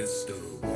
Mr.